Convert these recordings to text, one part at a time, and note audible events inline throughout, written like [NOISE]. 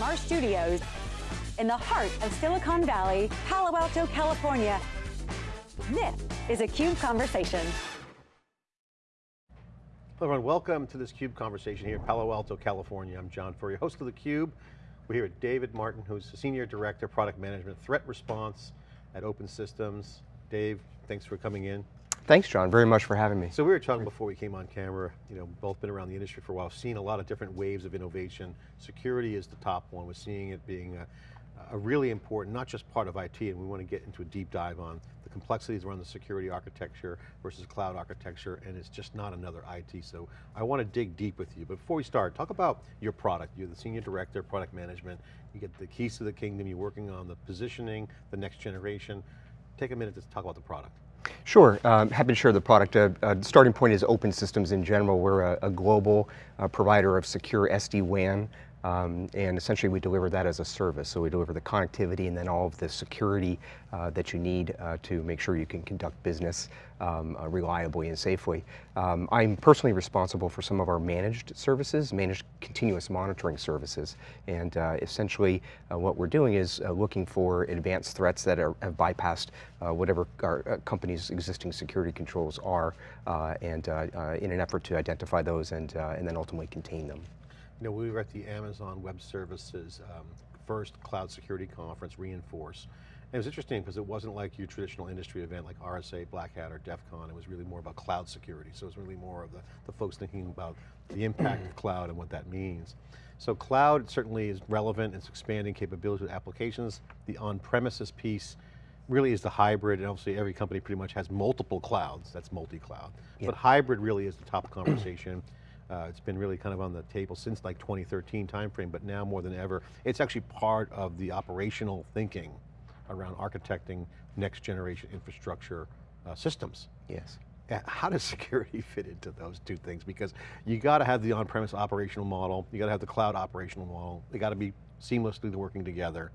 from our studios in the heart of Silicon Valley, Palo Alto, California. This is a CUBE Conversation. Hello everyone, welcome to this CUBE conversation here in Palo Alto, California. I'm John Furrier, host of the Cube. We're here with David Martin, who's the Senior Director, Product Management, Threat Response at Open Systems. Dave, thanks for coming in. Thanks, John, very much for having me. So we were talking before we came on camera, you know, both been around the industry for a while, seen a lot of different waves of innovation. Security is the top one. We're seeing it being a, a really important, not just part of IT, and we want to get into a deep dive on the complexities around the security architecture versus cloud architecture, and it's just not another IT, so I want to dig deep with you. But before we start, talk about your product. You're the Senior Director, of Product Management. You get the keys to the kingdom, you're working on the positioning, the next generation. Take a minute to talk about the product. Sure, um, happy to share the product. Uh, uh, starting point is open systems in general. We're a, a global uh, provider of secure SD-WAN um, and essentially we deliver that as a service. So we deliver the connectivity and then all of the security uh, that you need uh, to make sure you can conduct business um, uh, reliably and safely. Um, I'm personally responsible for some of our managed services, managed continuous monitoring services. And uh, essentially uh, what we're doing is uh, looking for advanced threats that are, have bypassed whatever our company's existing security controls are and in an effort to identify those and, and then ultimately contain them. You know, we were at the Amazon Web Services um, first cloud security conference, re:Inforce. And it was interesting because it wasn't like your traditional industry event like RSA, Black Hat, or DEF CON. It was really more about cloud security. So it was really more of the, the folks thinking about the impact of cloud and what that means. So cloud certainly is relevant, it's expanding capabilities with applications. The on-premises piece really is the hybrid, and obviously every company pretty much has multiple clouds, that's multi-cloud. Yeah. But hybrid really is the top conversation. Uh, it's been really kind of on the table since like 2013 timeframe, but now more than ever, it's actually part of the operational thinking around architecting next generation infrastructure uh, systems. Yes. How does [LAUGHS] security fit into those two things? Because you got to have the on-premise operational model, you got to have the cloud operational model, they got to be seamlessly working together.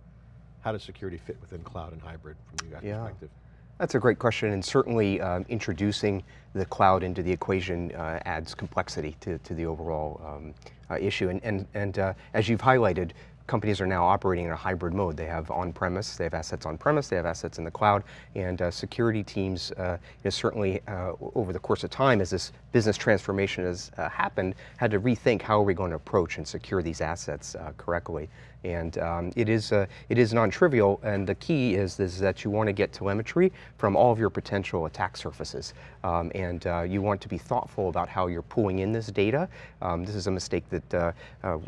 How does security fit within cloud and hybrid from your guys' yeah. perspective? That's a great question, and certainly um, introducing the cloud into the equation uh, adds complexity to, to the overall um, uh, issue. And, and, and uh, as you've highlighted, companies are now operating in a hybrid mode. They have on-premise, they have assets on-premise, they have assets in the cloud, and uh, security teams uh, certainly uh, over the course of time as this business transformation has happened, had to rethink how are we going to approach and secure these assets correctly. And um, it is uh, it is non-trivial, and the key is, is that you want to get telemetry from all of your potential attack surfaces. Um, and you want to be thoughtful about how you're pulling in this data. Um, this is a mistake that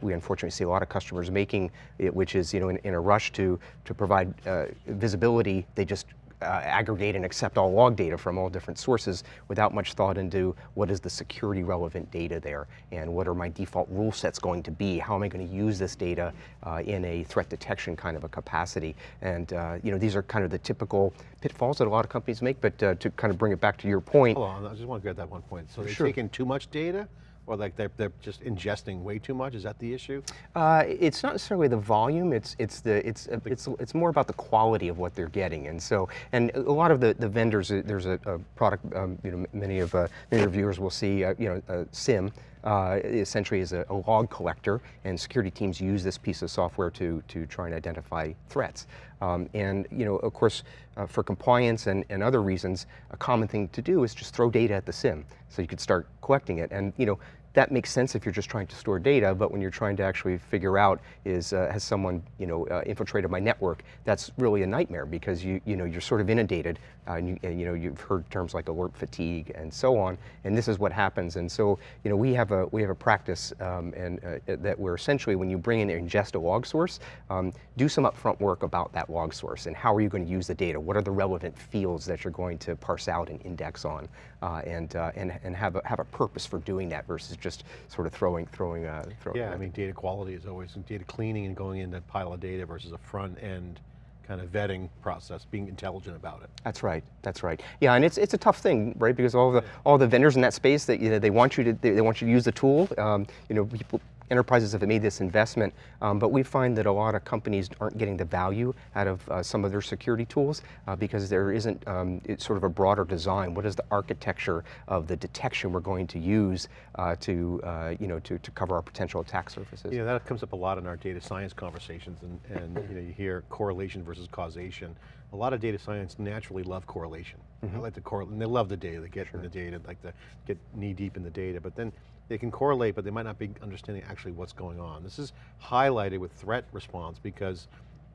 we unfortunately see a lot of customers making which is you know in, in, a rush to to provide uh, visibility, they just uh, aggregate and accept all log data from all different sources without much thought into what is the security relevant data there and what are my default rule sets going to be? How am I going to use this data uh, in a threat detection kind of a capacity? And uh, you know, these are kind of the typical pitfalls that a lot of companies make, but uh, to kind of bring it back to your point. Hold on, I just want to get that one point. So they're sure. taking too much data? Or like they're, they're just ingesting way too much, is that the issue? Uh, it's not necessarily the volume, it's, it's, the, it's, it's, it's more about the quality of what they're getting. And so, and a lot of the, the vendors, uh, there's a, a product, um, you know, many of, uh, many of viewers will see, uh, you know, uh, SIEM, uh, essentially is a, a, log collector, and security teams use this piece of software to, to try and identify threats. Um, and you know, of course, uh, for compliance and, and other reasons, a common thing to do is just throw data at the SIEM. So you could start collecting it. And you know, that makes sense if you're just trying to store data, but when you're trying to actually figure out is, uh, has someone, you know, uh, infiltrated my network, that's really a nightmare because you, you know, you're sort of inundated, uh, and, you, and, you know, you've heard terms like alert fatigue and so on, and this is what happens. And so, you know, we have a, we have a practice um, and uh, that we're essentially, when you bring in and ingest a log source, um, do some upfront work about that log source and how are you going to use the data? What are the relevant fields that you're going to parse out and index on? Uh, and, uh, and, and have a, have a purpose for doing that versus just sort of throwing, throwing, uh, throwing. Yeah, I mean, data quality is always, data cleaning and going into a pile of data versus a front end kind of vetting process, being intelligent about it. That's right, that's right. Yeah, and it's it's a tough thing, right? Because all the all the vendors in that space that you know they want you to they, they want you to use the tool. Um, you know, people enterprises have made this investment, um, but we find that a lot of companies aren't getting the value out of uh, some of their security tools uh, because there isn't um, it's sort of a broader design. What is the architecture of the detection we're going to use uh, to, uh, you know, to, to cover our potential attack surfaces? Yeah, that comes up a lot in our data science conversations and, and you know, you hear correlation versus causation. A lot of data science naturally love correlation. I like the correlate, and they love the data, they get in the data, like to get knee deep in the data, but then they can correlate, but they might not be understanding actually what's going on. This is highlighted with threat response because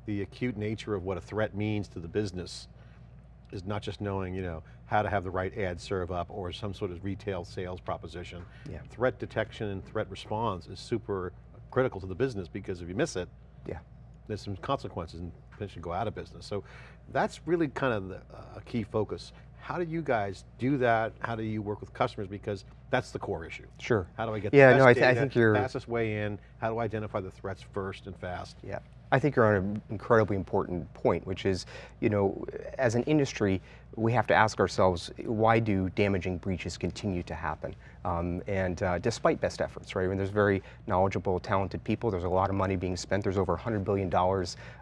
the acute nature of what a threat means to the business is not just knowing, you know, how to have the right ad serve up or some sort of retail sales proposition. Yeah. Threat detection and threat response is super critical to the business because if you miss it, Yeah. There's some consequences and potentially go out of business. So that's really kind of the, uh, a key focus. How do you guys do that? How do you work with customers? Because that's the core issue. Sure. How do I get Yeah, the best no, I th- I think you're- fastest way in? How do I identify the threats first and fast? Yeah. I think you're on an incredibly important point, which is, you know, as an industry, we have to ask ourselves, why do damaging breaches continue to happen? Um, and uh, despite best efforts, right? I mean, there's very knowledgeable, talented people. There's a lot of money being spent. There's over $100 billion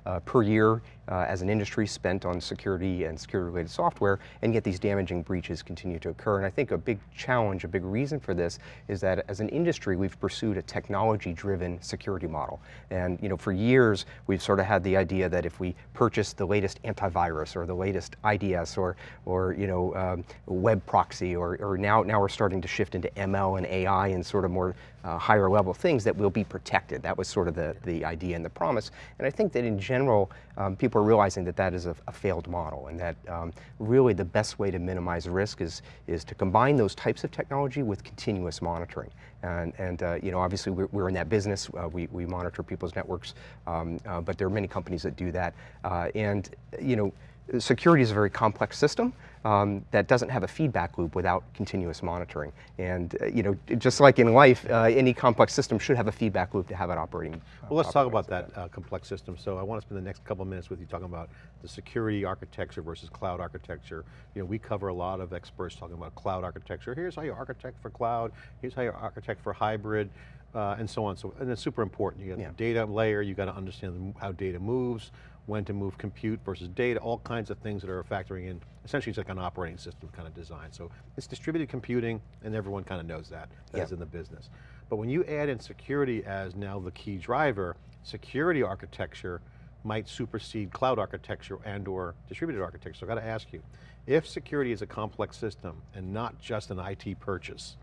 uh, per year uh, as an industry spent on security and security-related software, and yet these damaging breaches continue to occur. And I think a big challenge, a big reason for this is that as an industry, we've pursued a technology-driven security model. And you know, for years, we've sort of had the idea that if we purchase the latest antivirus or the latest IDS or, or you know, um, web proxy, or, or now, now we're starting to shift into ML and AI and sort of more uh, higher level things that will be protected. That was sort of the, the idea and the promise. And I think that in general, um, people are realizing that that is a, a failed model and that um, really the best way to minimize risk is, is to combine those types of technology with continuous monitoring. And, and uh, you know, obviously we're, we're in that business. Uh, we, we monitor people's networks, um, uh, but there are many companies that do that. Uh, and, you know, security is a very complex system um, that doesn't have a feedback loop without continuous monitoring. And uh, you know, just like in life, uh, any complex system should have a feedback loop to have it operating. uh, Well, let's talk about that uh, complex system. So I want to spend the next couple of minutes with you talking about the security architecture versus cloud architecture. You know, we cover a lot of experts talking about cloud architecture. Here's how you architect for cloud. Here's how you architect for hybrid, uh, and so on. So, and it's super important. You got Yeah. the data layer. You got to understand how data moves, when to move compute versus data, all kinds of things that are factoring in. Essentially, it's like an operating system kind of design. So it's distributed computing, and everyone kind of knows that. That's Yeah. in the business. But when you add in security as now the key driver, security architecture might supersede cloud architecture and or distributed architecture. So I got to ask you, if security is a complex system and not just an IT purchase,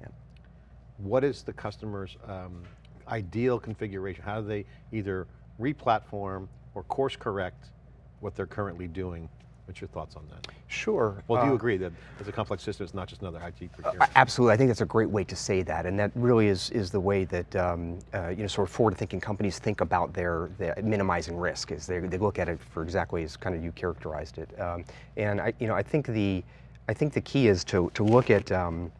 Yeah. what is the customer's um, ideal configuration? How do they either re-platform or course correct what they're currently doing? What's your thoughts on that? Sure. Well, do you uh, agree that it's a complex system, it's not just another IT Uh, procurement? Absolutely, I think that's a great way to say that, and that really is is the way that um, uh, you know sort of forward-thinking companies think about their, their minimizing risk. Is they, they look at it for exactly as kind of you characterized it, um, and I you know I think the I think the key is to to look at. Um,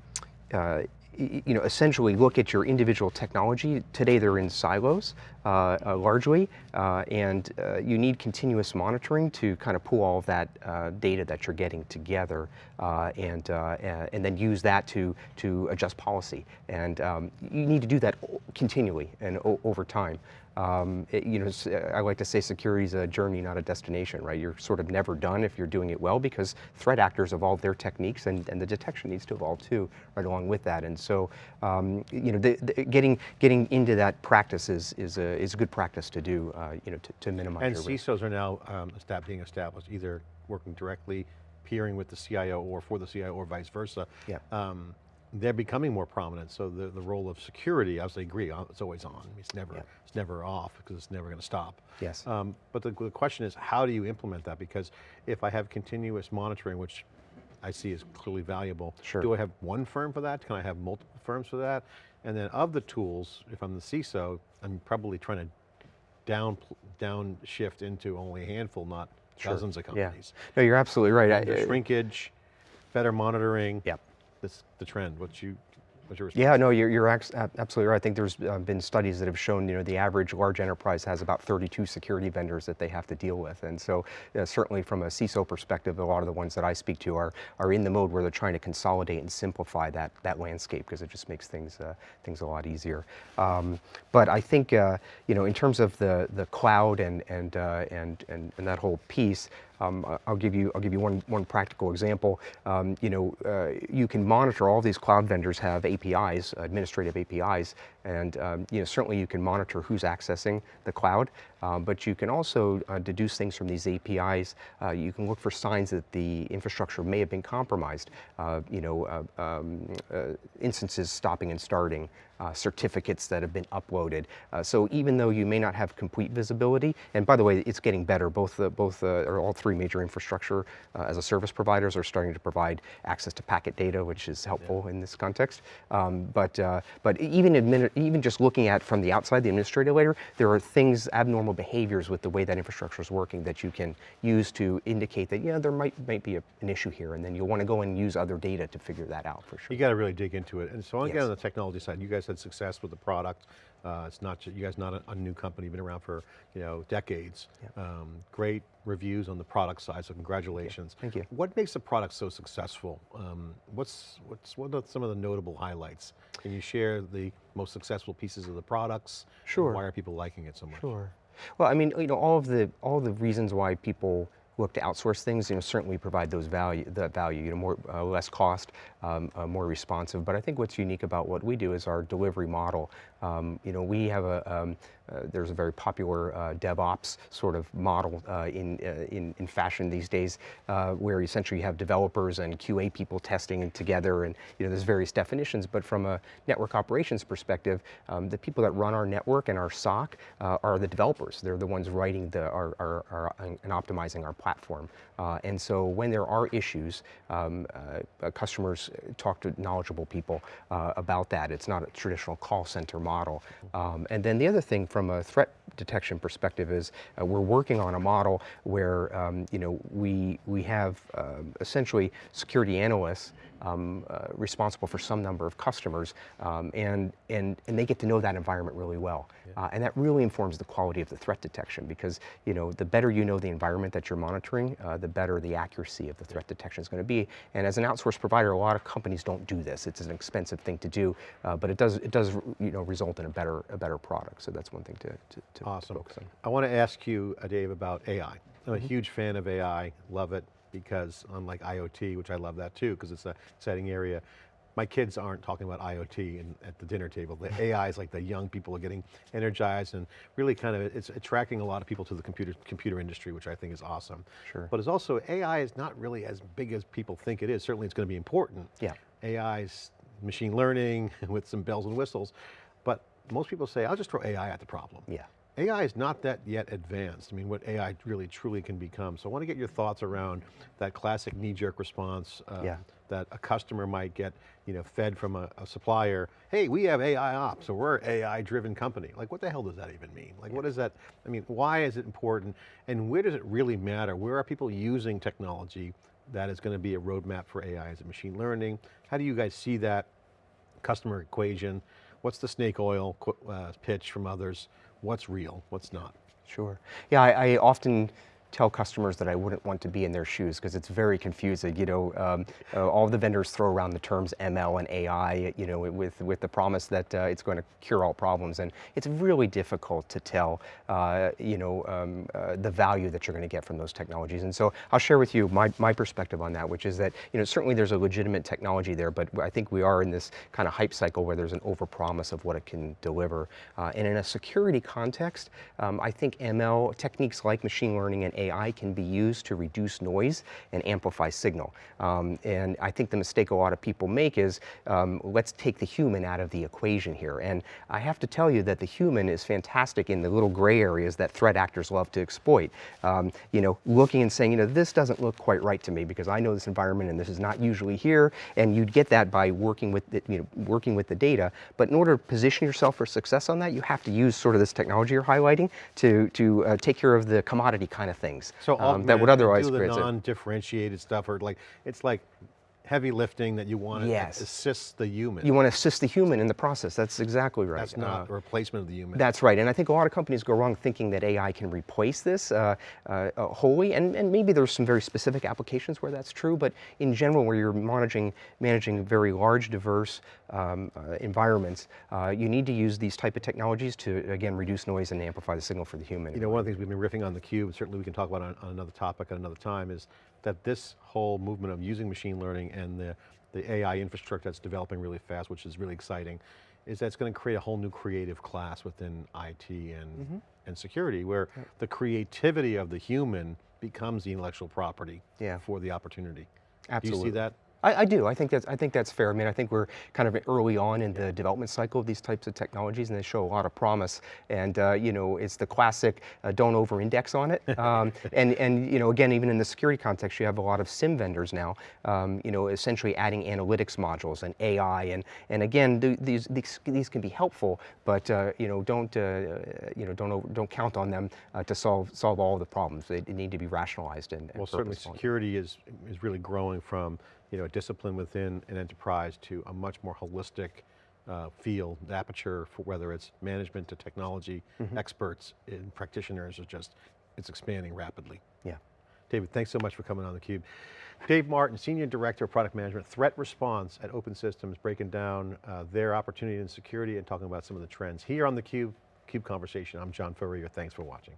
uh, you know, essentially look at your individual technology. Today they're in silos uh, uh, largely, uh, and uh, you need continuous monitoring to kind of pull all of that uh, data that you're getting together uh, and, and then use that to, to adjust policy. And um, you need to do that continually and over time. Um, it- you know, I like to say security is a journey, not a destination, right? You're sort of never done if you're doing it well because threat actors evolve their techniques and, and the detection needs to evolve too, right along with that. And so, um, you know, the, the, getting, getting into that practice is, is, a, is a good practice to do, uh, you know, to, to minimize And your risk. CISOs are now um, being established, either working directly, peering with the CIO or for the CIO or vice versa. Yeah. Um, they're becoming more prominent, so the, the role of security, I obviously agree, uh, it's always on. It's never, Yeah. it's never off because it's never going to stop. Yes. Um, but the, the question is, how do you implement that? Because if I have continuous monitoring, which I see as clearly valuable, Sure. do I have one firm for that? Can I have multiple firms for that? And then of the tools, if I'm the CISO, I'm probably trying to down, downshift into only a handful, not Sure. dozens of Yeah. companies. No, you're absolutely right. I- uh, shrinkage, better monitoring. Yep. That's the trend. What you, What's your Yeah, no, you're, you're absolutely right. I think there's uh, been studies that have shown, you know, the average large enterprise has about 32 security vendors that they have to deal with. And so certainly from a CISO perspective, a lot of the ones that I speak to are, are in the mode where they're trying to consolidate and simplify that, that landscape because it just makes things, uh, things a lot easier. Um, but I think, uh, you know, in terms of the, the cloud and, and, uh, and, and, and that whole piece, um, I'll give you I'll give you one one practical example. Um, you know, uh, you can monitor all these cloud vendors have APIs, administrative APIs, and um, you know certainly you can monitor who's accessing the cloud, uh, but you can also uh, deduce things from these APIs. Uh, you can look for signs that the infrastructure may have been compromised. Uh, you know, um, instances stopping and starting, uh, certificates that have been uploaded. So even though you may not have complete visibility, and by the way, it's getting better, both, uh, both or all three major infrastructure as a service providers are starting to provide access to packet data, which is helpful yeah. in this context. Um, but, but even, even just looking at from the outside, the administrator layer, there are things, abnormal behaviors with the way that infrastructure is working that you can use to indicate that, yeah, there might, might be a, an issue here, and then you'll want to go and use other data to figure that out for sure. You got to really dig into it. And so again, yes. on the technology side, you guys had success with the product. Uh, it's not, you guys not a, a, new company, been around for you know decades. Yeah. Um, great reviews on the product side, so congratulations. Thank you. What makes the product so successful? Um, what's, what's, what are some of the notable highlights? Can you share the most successful pieces of the products? Sure. Why are people liking it so much? Sure. Well, I mean, you know, all of the, all the reasons why people look to outsource things, you know, certainly provide those value, that value, you know, more, uh, less cost, um, uh, more responsive. But I think what's unique about what we do is our delivery model. Um, you know, we have a, um, uh, there's a very popular uh, DevOps sort of model uh, in, uh, in, in, fashion these days, where essentially you have developers and QA people testing together and, you know, there's various definitions, but from a network operations perspective, um, the people that run our network and our SOC are the developers. They're the ones writing the, our, our and optimizing our platform. and so when there are issues, um, customers talk to knowledgeable people about that. It's not a traditional call center model. Um, and then the other thing from a threat detection perspective is uh, we're working on a model where um, you know we we have uh, essentially security analysts um, uh, responsible for some number of customers, um, and, and, and they get to know that environment really well. Yeah. Uh, and that really informs the quality of the threat detection because you know, the better you know the environment that you're monitoring, uh, the better the accuracy of the threat detection is going to be. And as an outsourced provider, a lot of companies don't do this. It's an expensive thing to do, uh, but it does, it does you know, result in a better, a better product. So that's one thing to, to, to awesome. focus on. I want to ask you, uh, Dave, about AI. I'm a mm -hmm. huge fan of AI, love it, because unlike IoT, which I love that too, because it's a exciting area, my kids aren't talking about IoT in, at the dinner table. The [LAUGHS] AI is like the young people are getting energized and really kind of, it's attracting a lot of people to the computer, computer industry, which I think is awesome. Sure. But it's also, AI is not really as big as people think it is. Certainly it's going to be important. Yeah. AI is machine learning [LAUGHS] with some bells and whistles, but most people say, I'll just throw AI at the problem. Yeah. AI is not that yet advanced. I mean, what AI really truly can become. So I want to get your thoughts around that classic knee-jerk response um, yeah. that a customer might get, you know, fed from a, a, supplier. Hey, we have AI ops, so we're AI-driven company. Like, what the hell does that even mean? Like, yeah. what is that? I mean, why is it important? And where does it really matter? Where are people using technology that is going to be a roadmap for AI? Is it machine learning? How do you guys see that customer equation? What's the snake oil uh, pitch from others? What's real, what's not. Sure. Yeah, I, I often tell customers that I wouldn't want to be in their shoes because it's very confusing. You know, um, uh, all the vendors throw around the terms ML and AI, you know, with, with the promise that uh, it's going to cure all problems. And it's really difficult to tell, uh, you know, um, uh, the value that you're going to get from those technologies. And so I'll share with you my, my perspective on that, which is that, you know, certainly there's a legitimate technology there, but I think we are in this kind of hype cycle where there's an overpromise of what it can deliver. Uh, and in a security context, um, I think ML techniques like machine learning and AI can be used to reduce noise and amplify signal. Um, and I think the mistake a lot of people make is, um, let's take the human out of the equation here. And I have to tell you that the human is fantastic in the little gray areas that threat actors love to exploit. Um, you know, looking and saying, you know, this doesn't look quite right to me because I know this environment and this is not usually here. And you'd get that by working with, the, you know, working with the data. But in order to position yourself for success on that, you have to use sort of this technology you're highlighting to, to uh, take care of the commodity kind of thing things so um, that would otherwise do the non-differentiated stuff or like, it's like heavy lifting that you want to Yes. assist the human. You want to assist the human in the process. That's exactly right. That's not Uh, a replacement of the human. That's right, and I think a lot of companies go wrong thinking that AI can replace this uh, uh, uh, wholly, and, and maybe there's some very specific applications where that's true, but in general, where you're managing, managing very large, diverse um, uh, environments, uh, you need to use these type of technologies to, again, reduce noise and amplify the signal for the human. You know, one of the things we've been riffing on the cube, certainly we can talk about on, on another topic at another time, is that this whole movement of using machine learning and the, the AI infrastructure that's developing really fast, which is really exciting, is that it's going to create a whole new creative class within IT and, mm-hmm. and security, where the creativity of the human becomes the intellectual property Yeah. for the opportunity. Do you see that? I, I do. I think that's I think that's fair. I mean, I think we're kind of early on in the development cycle of these types of technologies, and they show a lot of promise. And uh, you know, it's the classic uh, don't over-index on it. [LAUGHS] Um, and and you know, again, even in the security context, you have a lot of SIEM vendors now. Um, you know, essentially adding analytics modules and AI, and and again, th- these these these can be helpful, but uh, you know, don't uh, you know don't over, don't count on them uh, to solve solve all the problems. They, they need to be rationalized and, and Well, certainly security is, is really growing from, you know, a discipline within an enterprise to a much more holistic uh, field. The aperture for whether it's management to technology, Mm-hmm. experts and practitioners is just, it's expanding rapidly. Yeah. David, thanks so much for coming on theCUBE. Dave Martin, Senior Director of Product Management, Threat Response at Open Systems, breaking down uh, their opportunity in security and talking about some of the trends. Here on theCUBE, CUBE Cube Conversation, I'm John Furrier, thanks for watching.